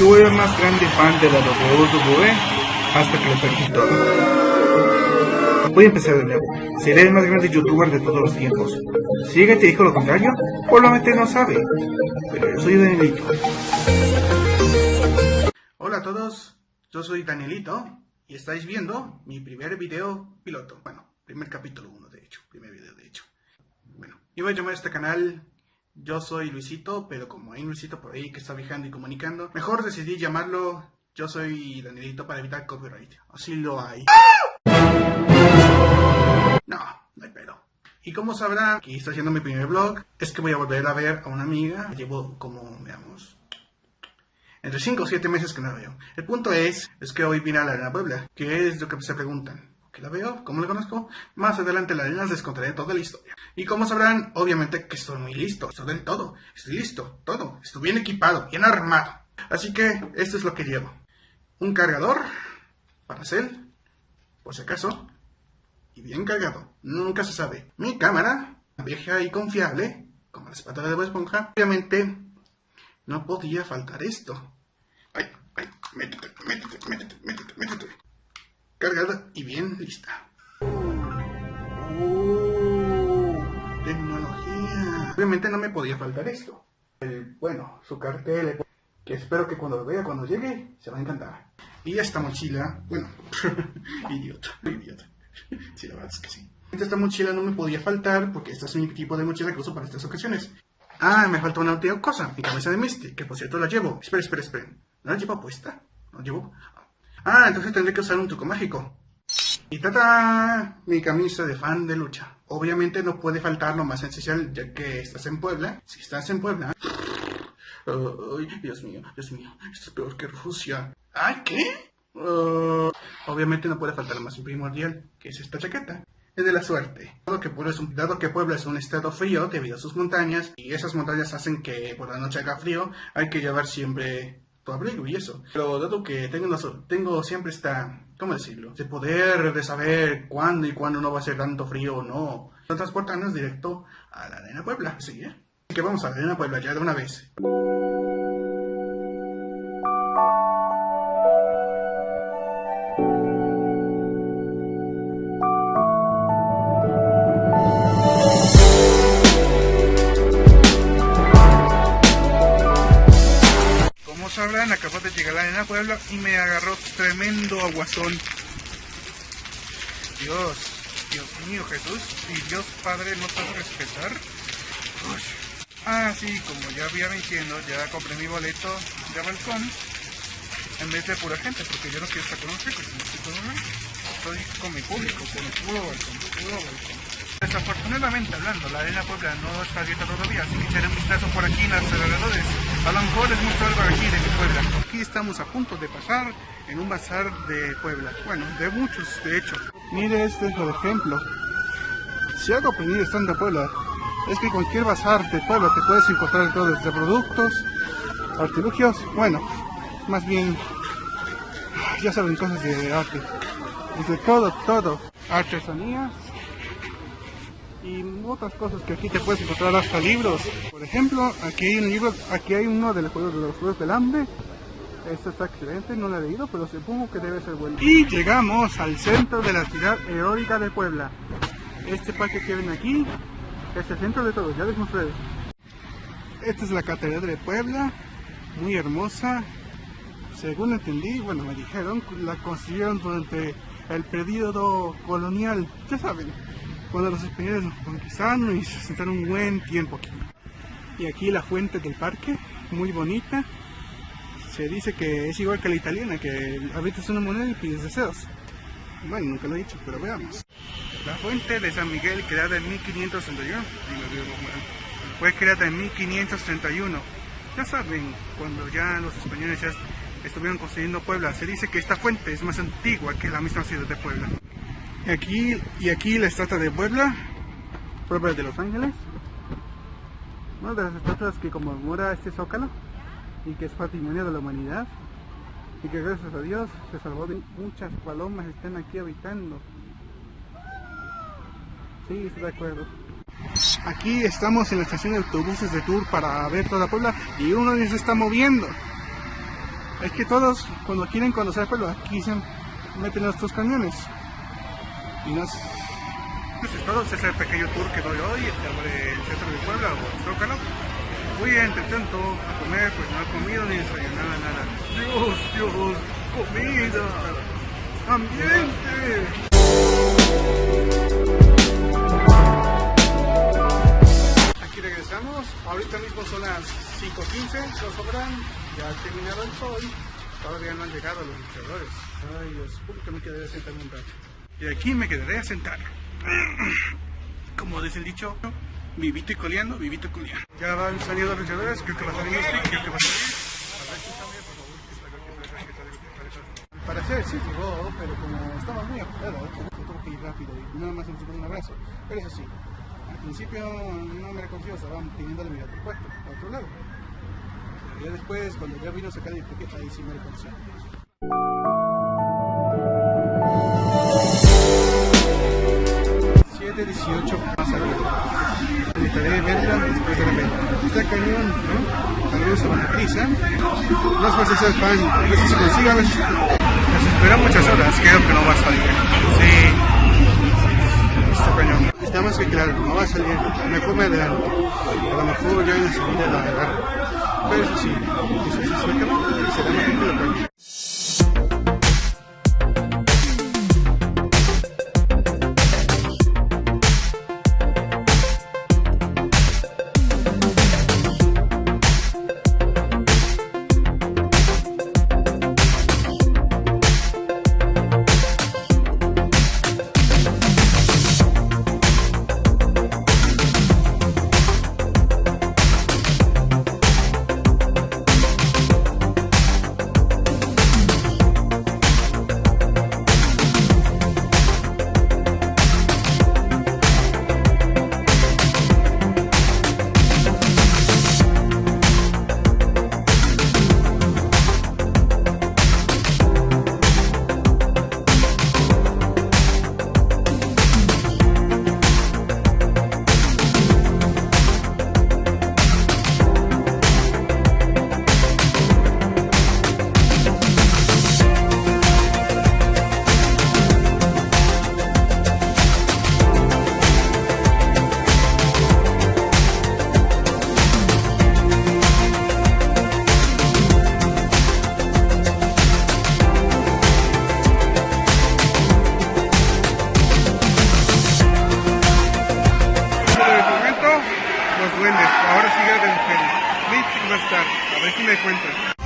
Yo era más grande fan de la WWE hasta que lo perdí todo. Voy a empezar de nuevo. Seré el más grande youtuber de todos los tiempos. Si alguien te dijo lo contrario, probablemente no sabe. Pero yo soy Danielito. Hola a todos, yo soy Danielito y estáis viendo mi primer video piloto. Bueno, primer capítulo 1 de hecho, primer video de hecho. Bueno, iba a llamar a este canal Yo soy Luisito, pero como hay un Luisito por ahí que está viajando y comunicando, mejor decidí llamarlo Yo soy Danielito para evitar copyright. Así lo hay. No, no hay pedo. Y como sabrán, que está haciendo mi primer vlog, es que voy a volver a ver a una amiga. Llevo como, veamos, entre 5 o 7 meses que no la veo. El punto es, es que hoy vine a la Arena Puebla, que es lo que se preguntan. ¿Qué la veo? ¿Cómo la conozco? Más adelante la les contaré toda la historia. Y como sabrán, obviamente que estoy muy listo, estoy del todo, estoy listo, todo, estoy bien equipado, bien armado. Así que esto es lo que llevo. Un cargador para hacer, por si acaso, y bien cargado, nunca se sabe. Mi cámara, vieja y confiable, como la espátula de Bob Esponja, obviamente no podía faltar esto. Ay, ay, métete, métete, métete, métete, métete. Cargada y bien lista. ¡Oh! Tecnología. Obviamente no me podía faltar esto. El, bueno, su cartel, que espero que cuando lo vea, cuando llegue, se va a encantar. Y esta mochila, bueno, idiota, idiota. Sí, la verdad es que sí. Esta mochila no me podía faltar porque este es mi tipo de mochila que uso para estas ocasiones. Ah, me falta una última cosa, mi cabeza de Misty, que por cierto la llevo. Espera, espera, espera. ¿No la llevo puesta? ¿No la llevo? Ah, entonces tendré que usar un truco mágico. Y tata, mi camisa de fan de lucha. Obviamente no puede faltar lo más esencial, ya que estás en Puebla. Si estás en Puebla... Ay, Dios mío, Dios mío, esto es peor que Rusia. ¿Ay, qué? Obviamente no puede faltar lo más primordial, que es esta chaqueta es de la suerte. Es un, dado que Puebla es un estado frío debido a sus montañas, y esas montañas hacen que por la noche haga frío, hay que llevar siempre tu abrigo y eso. Pero dado que tengo, tengo siempre esta, ¿cómo decirlo? De poder de saber cuándo y cuándo no va a ser tanto frío o no, nos transportamos directo a la Arena Puebla. ¿sí? Así que vamos a la Arena Puebla ya de una vez. Llegar a la arena Puebla y me agarró tremendo aguazón. Dios, Dios mío, Jesús, y Dios Padre no sabe respetar. Ah, sí, como ya había diciendo, ya compré mi boleto de balcón en vez de pura gente, porque yo no quiero estar con los ricos, estoy con mi público, con el puro balcón, puro balcón. Desafortunadamente hablando, la arena Puebla no está abierta todavía, así que echaré un vistazo por aquí en los alrededores. A lo mejor les muestro algo aquí de mi Puebla. Aquí estamos a punto de pasar en un bazar de Puebla. Bueno, de muchos, de hecho. Mire este es el ejemplo. Si algo aprendí estando en Puebla, es que cualquier bazar de Puebla te puedes encontrar todo desde productos, artilugios, bueno, más bien, ya saben, cosas de arte. Desde todo, todo. Artesanías, y otras cosas que aquí te puedes encontrar hasta libros. Por ejemplo, aquí hay un libro, aquí hay uno de los juegos de los juegos del hambre. Este está excelente, no lo he leído, pero supongo que debe ser bueno. Y llegamos al centro de la ciudad heroica de Puebla. Este parque que ven aquí es el centro de todo, ya les mostré. Esta es la catedral de Puebla, muy hermosa. Según entendí, bueno, me dijeron, la construyeron durante el periodo colonial, ya saben, cuando los españoles nos conquistaron y se sentaron un buen tiempo aquí. Y aquí la fuente del parque, muy bonita. Se dice que es igual que la italiana, que habitas una moneda y pides deseos. Bueno, nunca lo he dicho, pero veamos. La fuente de San Miguel, creada en 1531, fue creada en 1531. Ya saben, cuando ya los españoles ya estuvieron construyendo Puebla, se dice que esta fuente es más antigua que la misma ciudad de Puebla. Aquí, y aquí la estatua de Puebla, Puebla de Los Ángeles. Una de las estatuas que conmemora este zócalo y que es patrimonio de la humanidad y que gracias a Dios se salvó de muchas palomas que están aquí habitando. Sí, estoy de acuerdo. Aquí estamos en la estación de autobuses de tour para ver toda Puebla y uno se está moviendo. Es que todos, cuando quieren conocer Pueblo, aquí se meten estos cañones. Y no es... Entonces, todo ese pequeño tour que doy hoy sobre el centro de Puebla o Zócalo. Fui entre tanto a comer, pues no he comido ni desayunado nada. Dios, Dios, comida, ambiente. Aquí regresamos, ahorita mismo son las 5.15, los sobran, ya ha terminado el sol, todavía no han llegado los luchadores. Ay Dios, supongo que me quedaré a sentar un rato. Y aquí me quedaré a sentar. Como dice el dicho, vivito y coleando, vivito y coleando. Ya van saliendo los luchadores, creo que va a salir Mystic, creo que va a salir. A ver si sale, por favor, que salga, que salga, que salga, que salga. Al parecer sí llegó, pero como estaba muy apurado, tuvo que ir rápido y nada más se un abrazo. Pero eso sí, al principio no me reconoció, estaban pidiéndole mi otro puesto, a otro lado. Pero ya después, cuando ya vino a sacar mi etiqueta, ahí sí me reconoció. 718 más arriba. Necesitaré verla después de la venta. Está cañón, ¿no? Saludos a Banacrisa. No sé si el pan, a ver si se si... Nos esperan muchas horas, creo que no va a salir. Sí. Está cañón. Está más que claro, no va a salir. Mejor me adelanto. A lo mejor ya en la segunda la agarro. Pero eso sí, eso sí, se acaba y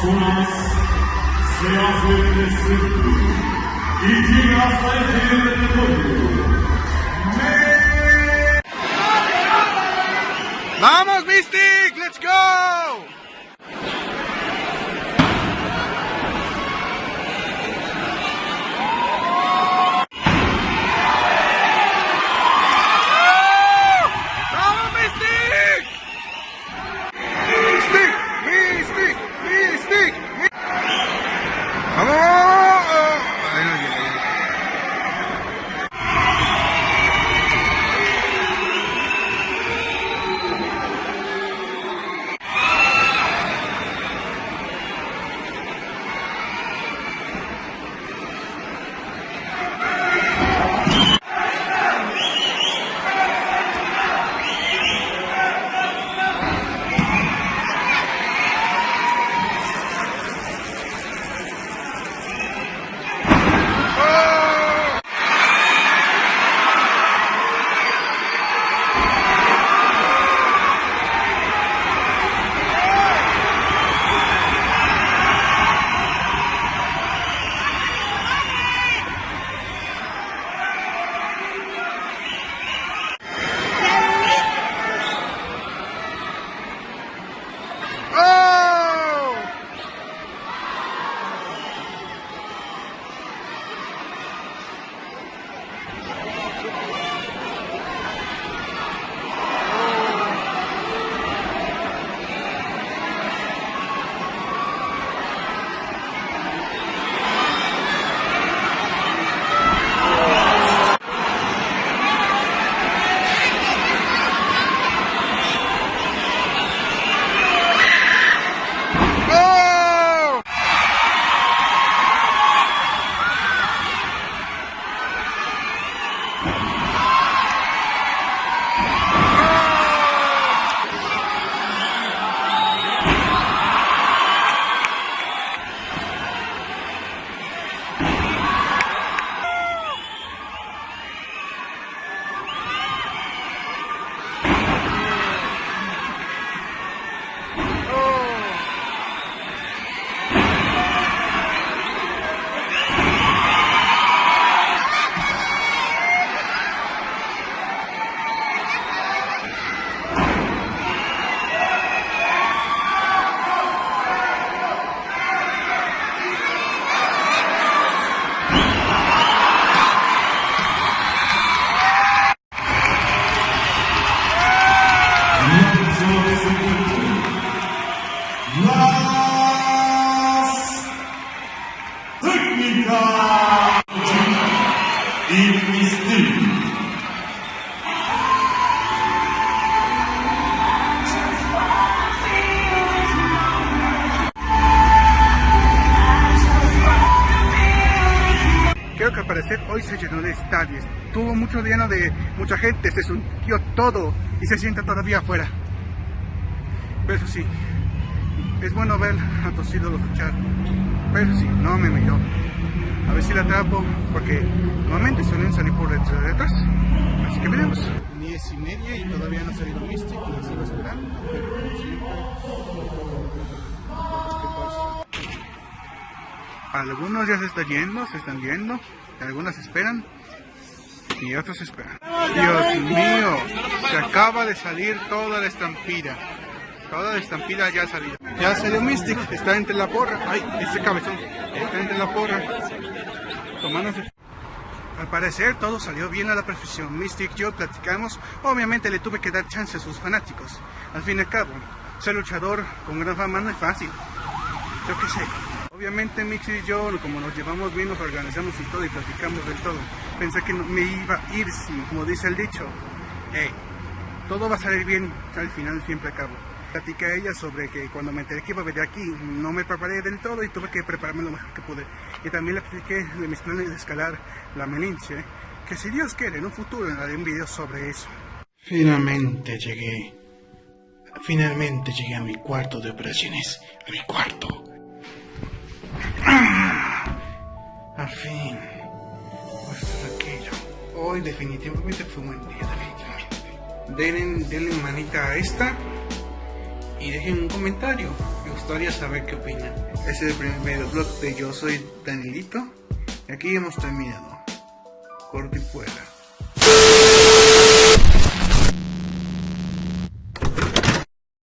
será más rápido para mí. A ver si me encuentran. ¡Vamos, Mystic! ¡Let's go! Creo que al parecer hoy se llenó de estadios. Tuvo mucho lleno de mucha gente, se surgió todo y se sienta todavía afuera. Pero eso sí, es bueno ver a tus ídolos luchar. Pero sí, no me miró. A ver si la atrapo, porque normalmente suelen salir por detrás. Así que veremos. 10 y media y todavía no ha salido Mystic, sigo esperando. Pero. Algunos ya se están yendo, se están yendo, algunos esperan y otros esperan. Dios mío, se acaba de salir toda la estampida. Toda la estampida ya ha salido. Ya salió Mystic, está entre la porra. Ay, este cabezón, está entre la porra. Tomándose. Al parecer todo salió bien a la perfección. Mystic y yo platicamos. Obviamente le tuve que dar chance a sus fanáticos. Al fin y al cabo, ser luchador con gran fama no es fácil. Yo qué sé. Obviamente Mixi y yo, como nos llevamos bien, nos organizamos y todo y platicamos del todo. Pensé que me iba a ir, sí, como dice el dicho. Todo va a salir bien al final, siempre acabo. Platicé a ella sobre que cuando me enteré que iba a venir aquí, no me preparé del todo y tuve que prepararme lo mejor que pude. Y también le expliqué de mis planes de escalar la meninche, que si Dios quiere, en un futuro haré un video sobre eso. Finalmente llegué. Finalmente llegué a mi cuarto de operaciones. A mi cuarto. Al fin. Pues tranquilo. Hoy definitivamente fue un buen día, definitivamente. Denle, denle manita a esta y dejen un comentario. Me gustaría saber qué opinan. Ese es el primer vlog de Yo Soy Danielito. Y aquí hemos terminado. Corto y fuera.